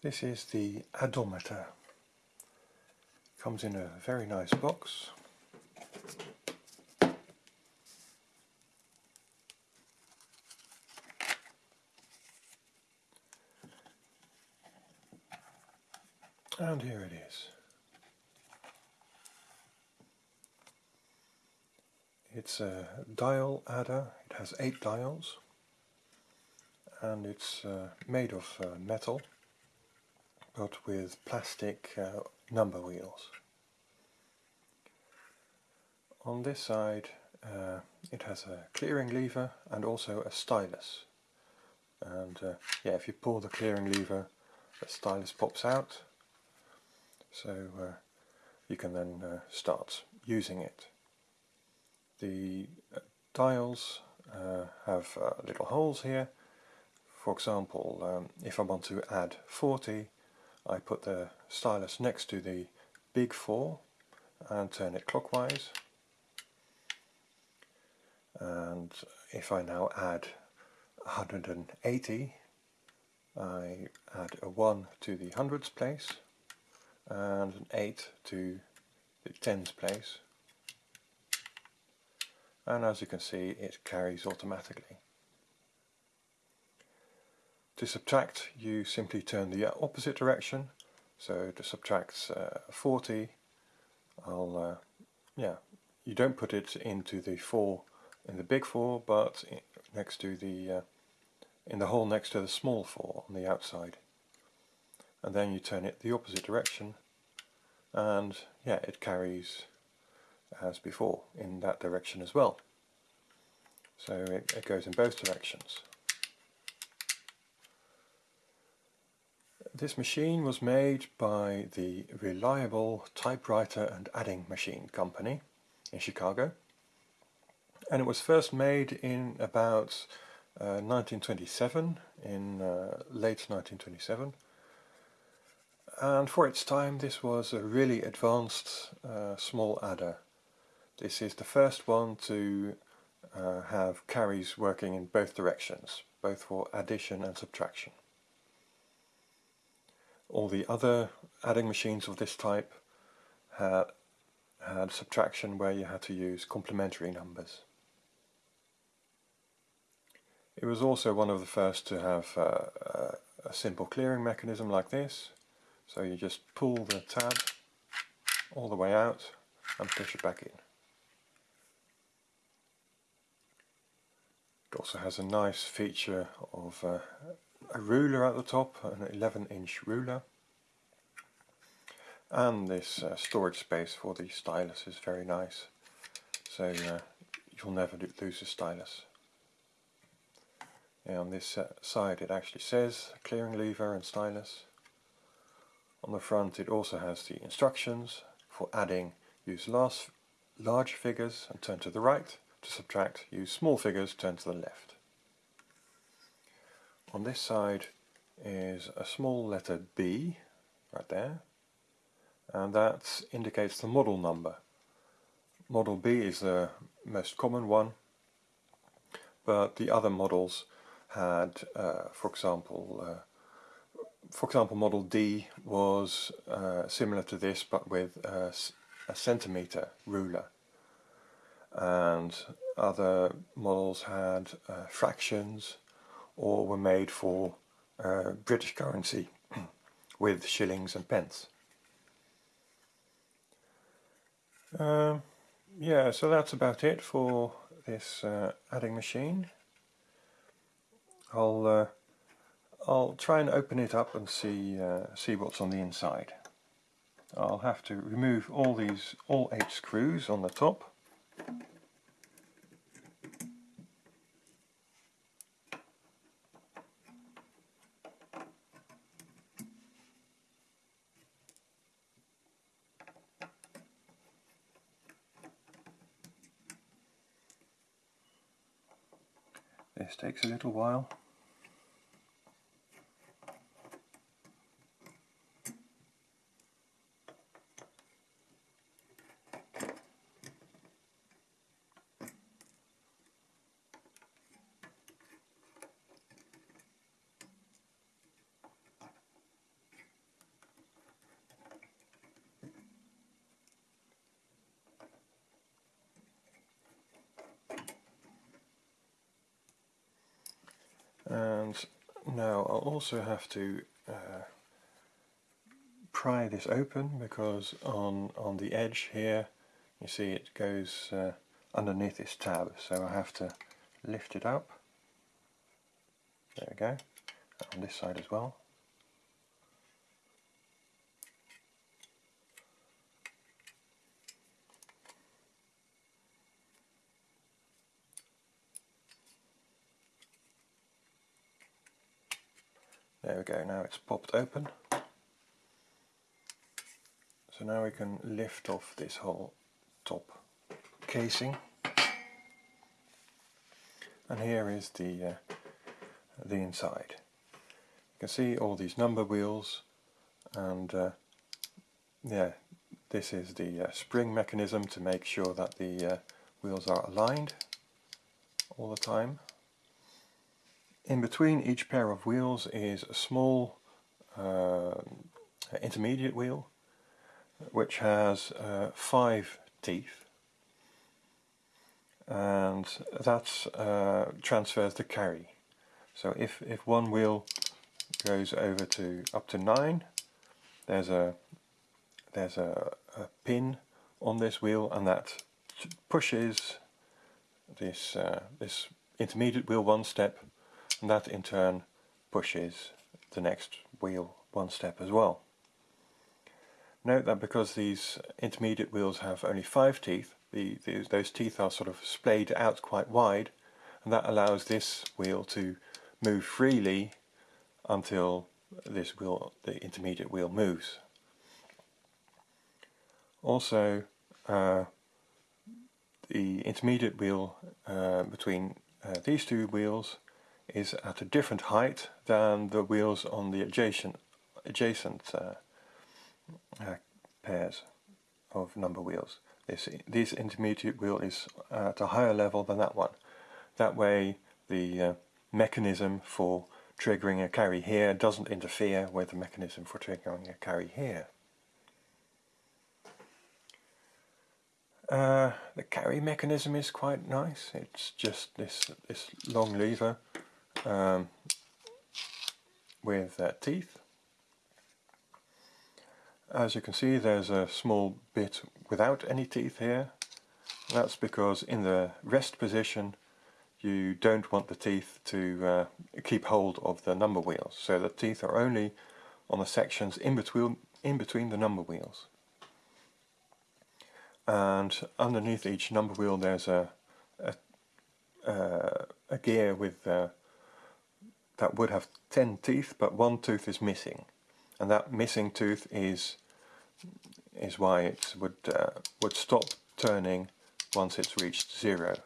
This is the Addometer. Comes in a very nice box. And here it is. It's a dial adder, it has eight dials and it's uh, made of uh, metal but with plastic uh, number wheels. On this side uh, it has a clearing lever and also a stylus and uh, yeah if you pull the clearing lever the stylus pops out so uh, you can then start using it. The dials have little holes here for example, um, if I want to add 40, I put the stylus next to the big 4 and turn it clockwise. And if I now add 180, I add a 1 to the hundreds place and an 8 to the tens place. And as you can see, it carries automatically. To subtract, you simply turn the opposite direction. So to subtract uh, 40, I'll, uh, yeah, you don't put it into the 4 in the big 4, but next to the, uh, in the hole next to the small 4 on the outside. And then you turn it the opposite direction, and yeah, it carries as before in that direction as well. So it, it goes in both directions. This machine was made by the Reliable Typewriter and Adding Machine Company in Chicago and it was first made in about uh, 1927, in uh, late 1927 and for its time this was a really advanced uh, small adder. This is the first one to uh, have carries working in both directions, both for addition and subtraction. All the other adding machines of this type had, had subtraction where you had to use complementary numbers. It was also one of the first to have uh, a simple clearing mechanism like this. So you just pull the tab all the way out and push it back in. It also has a nice feature of uh, a ruler at the top, an 11 inch ruler and this uh, storage space for the stylus is very nice so uh, you'll never lose the stylus. And on this uh, side it actually says clearing lever and stylus. On the front it also has the instructions for adding use large, large figures and turn to the right, to subtract use small figures turn to the left. On this side is a small letter B, right there, and that indicates the model number. Model B is the most common one, but the other models had, uh, for example, uh, for example, Model D was uh, similar to this, but with a, a centimeter ruler, and other models had uh, fractions or were made for uh, British currency with shillings and pence. Um, yeah, so that's about it for this uh, adding machine. I'll uh, I'll try and open it up and see uh, see what's on the inside. I'll have to remove all these all eight screws on the top This takes a little while. And now I'll also have to uh, pry this open because on on the edge here you see it goes uh, underneath this tab. So I have to lift it up. There we go. On this side as well There we go, now it's popped open. So now we can lift off this whole top casing. And here is the, uh, the inside. You can see all these number wheels and uh, yeah, this is the uh, spring mechanism to make sure that the uh, wheels are aligned all the time. In between each pair of wheels is a small uh, intermediate wheel which has uh, five teeth and that uh, transfers the carry. So if, if one wheel goes over to up to nine there's a there's a, a pin on this wheel and that pushes this uh, this intermediate wheel one step and that in turn pushes the next wheel one step as well. Note that because these intermediate wheels have only five teeth, the, the, those teeth are sort of splayed out quite wide and that allows this wheel to move freely until this wheel, the intermediate wheel moves. Also, uh, the intermediate wheel uh, between uh, these two wheels is at a different height than the wheels on the adjacent adjacent uh, uh, pairs of number wheels. This this intermediate wheel is at a higher level than that one. That way the uh, mechanism for triggering a carry here doesn't interfere with the mechanism for triggering a carry here. Uh, the carry mechanism is quite nice. It's just this this long lever um, with uh, teeth. As you can see there's a small bit without any teeth here. That's because in the rest position you don't want the teeth to uh, keep hold of the number wheels. So the teeth are only on the sections in between, in between the number wheels. And underneath each number wheel there's a, a, uh, a gear with uh, that would have 10 teeth but one tooth is missing. And that missing tooth is is why it would uh, would stop turning once it's reached zero.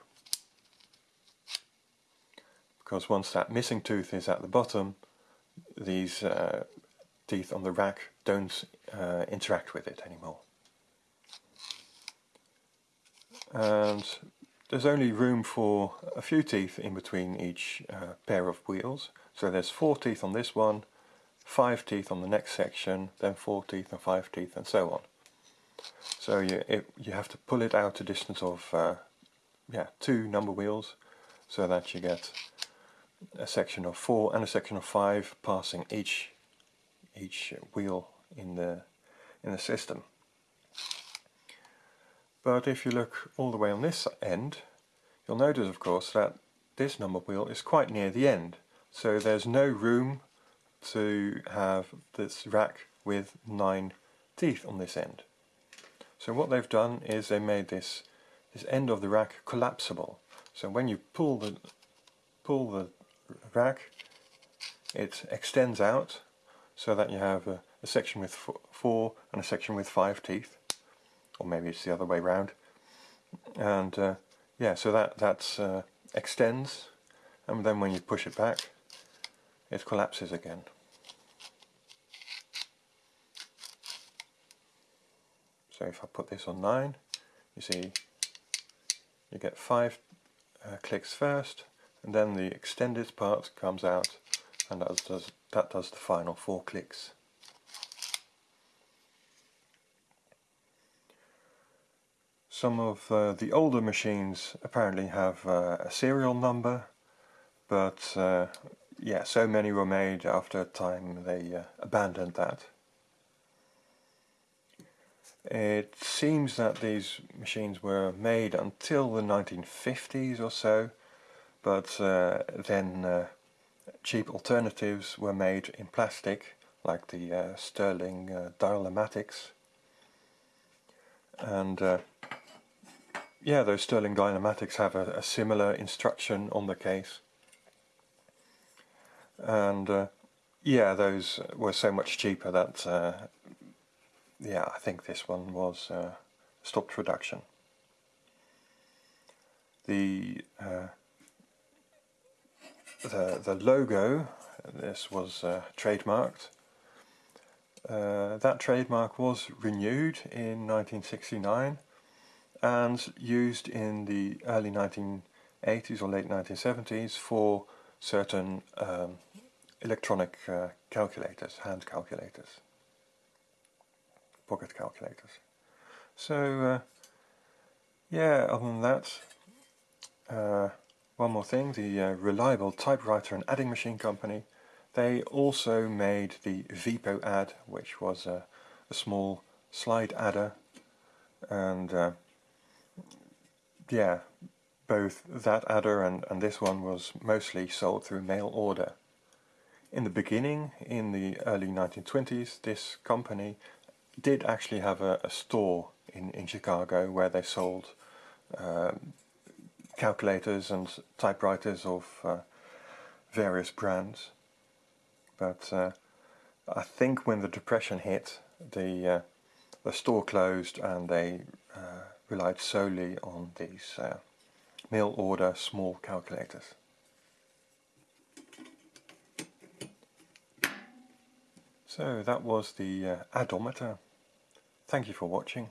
Because once that missing tooth is at the bottom these uh, teeth on the rack don't uh, interact with it anymore. And there's only room for a few teeth in between each uh, pair of wheels so there's four teeth on this one, five teeth on the next section, then four teeth and five teeth and so on. So you, it, you have to pull it out a distance of uh, yeah, two number wheels so that you get a section of four and a section of five passing each each wheel in the in the system. But if you look all the way on this end, you'll notice of course that this number wheel is quite near the end. So there's no room to have this rack with nine teeth on this end. So what they've done is they made this this end of the rack collapsible. So when you pull the pull the rack, it extends out so that you have a, a section with four and a section with five teeth, or maybe it's the other way round. And uh, yeah, so that that uh, extends, and then when you push it back, it collapses again. So if I put this on 9, you see you get 5 uh, clicks first and then the extended part comes out and that does, that does the final 4 clicks. Some of uh, the older machines apparently have uh, a serial number but uh, yeah, so many were made after a time they uh, abandoned that. It seems that these machines were made until the 1950s or so, but uh, then uh, cheap alternatives were made in plastic, like the Sterling Dial-O-Matics. And yeah, those Sterling Dial-O-Matics have a, a, similar instruction on the case. And uh, yeah, those were so much cheaper that yeah, I think this one was uh, stopped production. The uh, the the logo, this was uh, trademarked. Uh, that trademark was renewed in 1969 and used in the early 1980s or late 1970s for certain um, electronic uh, calculators, hand calculators pocket calculators. So uh, yeah, other than that, uh, one more thing, the uh, Reliable Typewriter and Adding Machine Company, they also made the Ve-Po-Ad, which was a, a small slide adder, and uh, yeah, both that adder and, and this one was mostly sold through mail order. In the beginning, in the early 1920s, this company did actually have a, a store in, in Chicago where they sold um, calculators and typewriters of uh, various brands. But uh, I think when the depression hit, the uh, the store closed and they uh, relied solely on these uh, mail order small calculators. So that was the uh, Addometer. Thank you for watching.